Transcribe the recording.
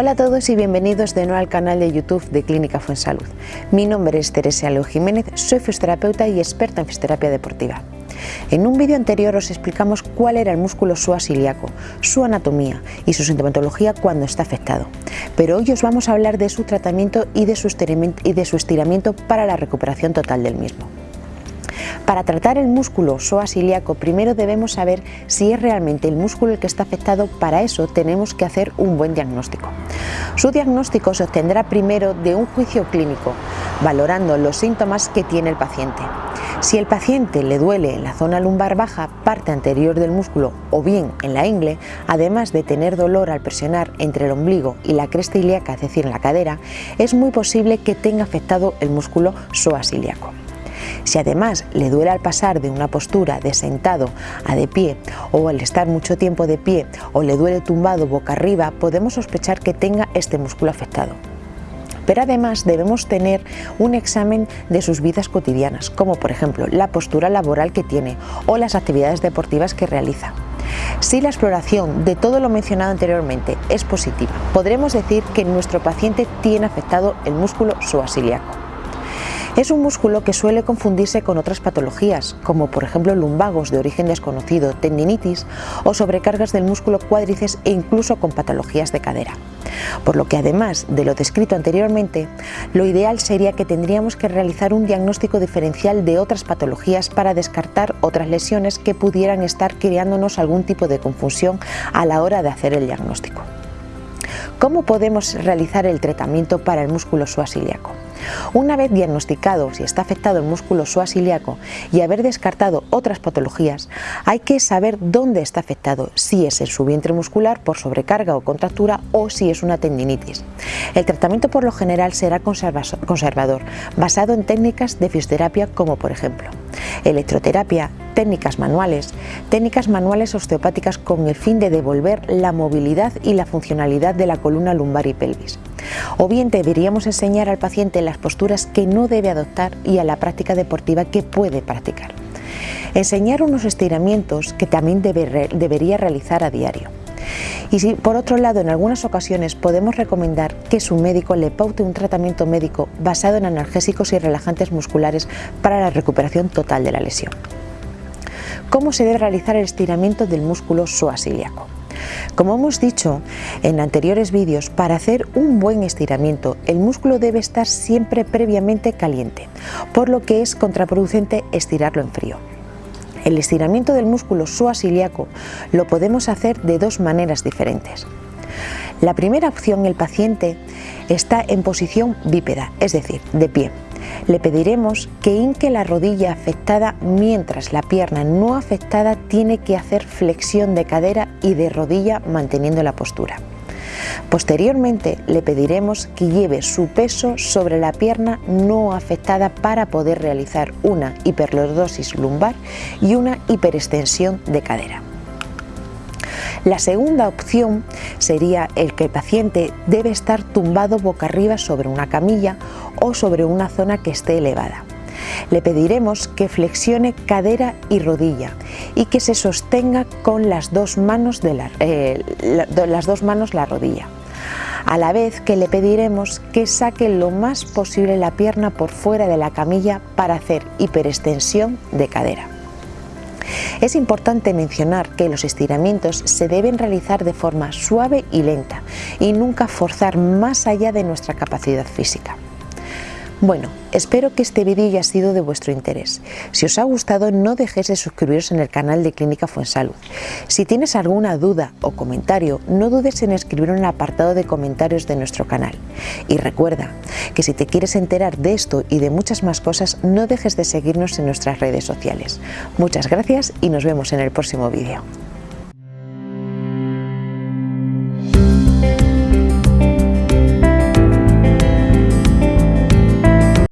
Hola a todos y bienvenidos de nuevo al canal de YouTube de Clínica Fuensalud. Mi nombre es Teresa Leo Jiménez, soy fisioterapeuta y experta en fisioterapia deportiva. En un vídeo anterior os explicamos cuál era el músculo psoas ilíaco, su anatomía y su sintomatología cuando está afectado. Pero hoy os vamos a hablar de su tratamiento y de su estiramiento para la recuperación total del mismo. Para tratar el músculo psoas ilíaco primero debemos saber si es realmente el músculo el que está afectado, para eso tenemos que hacer un buen diagnóstico. Su diagnóstico se obtendrá primero de un juicio clínico, valorando los síntomas que tiene el paciente. Si el paciente le duele en la zona lumbar baja, parte anterior del músculo o bien en la ingle, además de tener dolor al presionar entre el ombligo y la cresta ilíaca, es decir, en la cadera, es muy posible que tenga afectado el músculo psoas ilíaco. Si además le duele al pasar de una postura de sentado a de pie o al estar mucho tiempo de pie o le duele tumbado boca arriba, podemos sospechar que tenga este músculo afectado pero además debemos tener un examen de sus vidas cotidianas, como por ejemplo la postura laboral que tiene o las actividades deportivas que realiza. Si la exploración de todo lo mencionado anteriormente es positiva, podremos decir que nuestro paciente tiene afectado el músculo psoasiliaco. Es un músculo que suele confundirse con otras patologías, como por ejemplo lumbagos de origen desconocido, tendinitis o sobrecargas del músculo cuádriceps e incluso con patologías de cadera. Por lo que además de lo descrito anteriormente, lo ideal sería que tendríamos que realizar un diagnóstico diferencial de otras patologías para descartar otras lesiones que pudieran estar creándonos algún tipo de confusión a la hora de hacer el diagnóstico. ¿Cómo podemos realizar el tratamiento para el músculo suasiliaco? Una vez diagnosticado si está afectado el músculo suasiliaco y haber descartado otras patologías, hay que saber dónde está afectado, si es en su vientre muscular por sobrecarga o contractura o si es una tendinitis. El tratamiento por lo general será conservador, basado en técnicas de fisioterapia como por ejemplo electroterapia, técnicas manuales, técnicas manuales osteopáticas con el fin de devolver la movilidad y la funcionalidad de la columna lumbar y pelvis. O bien deberíamos enseñar al paciente las posturas que no debe adoptar y a la práctica deportiva que puede practicar. Enseñar unos estiramientos que también debería realizar a diario. Y si por otro lado en algunas ocasiones podemos recomendar que su médico le paute un tratamiento médico basado en analgésicos y relajantes musculares para la recuperación total de la lesión. ¿Cómo se debe realizar el estiramiento del músculo psoasiliaco? Como hemos dicho en anteriores vídeos, para hacer un buen estiramiento el músculo debe estar siempre previamente caliente, por lo que es contraproducente estirarlo en frío. El estiramiento del músculo psoasiliaco lo podemos hacer de dos maneras diferentes. La primera opción, el paciente está en posición bípeda, es decir, de pie. Le pediremos que hinque la rodilla afectada mientras la pierna no afectada tiene que hacer flexión de cadera y de rodilla manteniendo la postura. Posteriormente le pediremos que lleve su peso sobre la pierna no afectada para poder realizar una hiperlordosis lumbar y una hiperextensión de cadera. La segunda opción sería el que el paciente debe estar tumbado boca arriba sobre una camilla o sobre una zona que esté elevada. Le pediremos que flexione cadera y rodilla y que se sostenga con las dos manos, la, eh, las dos manos la rodilla. A la vez que le pediremos que saque lo más posible la pierna por fuera de la camilla para hacer hiperextensión de cadera. Es importante mencionar que los estiramientos se deben realizar de forma suave y lenta y nunca forzar más allá de nuestra capacidad física. Bueno, espero que este vídeo haya sido de vuestro interés. Si os ha gustado no dejéis de suscribiros en el canal de Clínica Fuensalud. Si tienes alguna duda o comentario, no dudes en escribirlo en el apartado de comentarios de nuestro canal. Y recuerda que si te quieres enterar de esto y de muchas más cosas, no dejes de seguirnos en nuestras redes sociales. Muchas gracias y nos vemos en el próximo vídeo.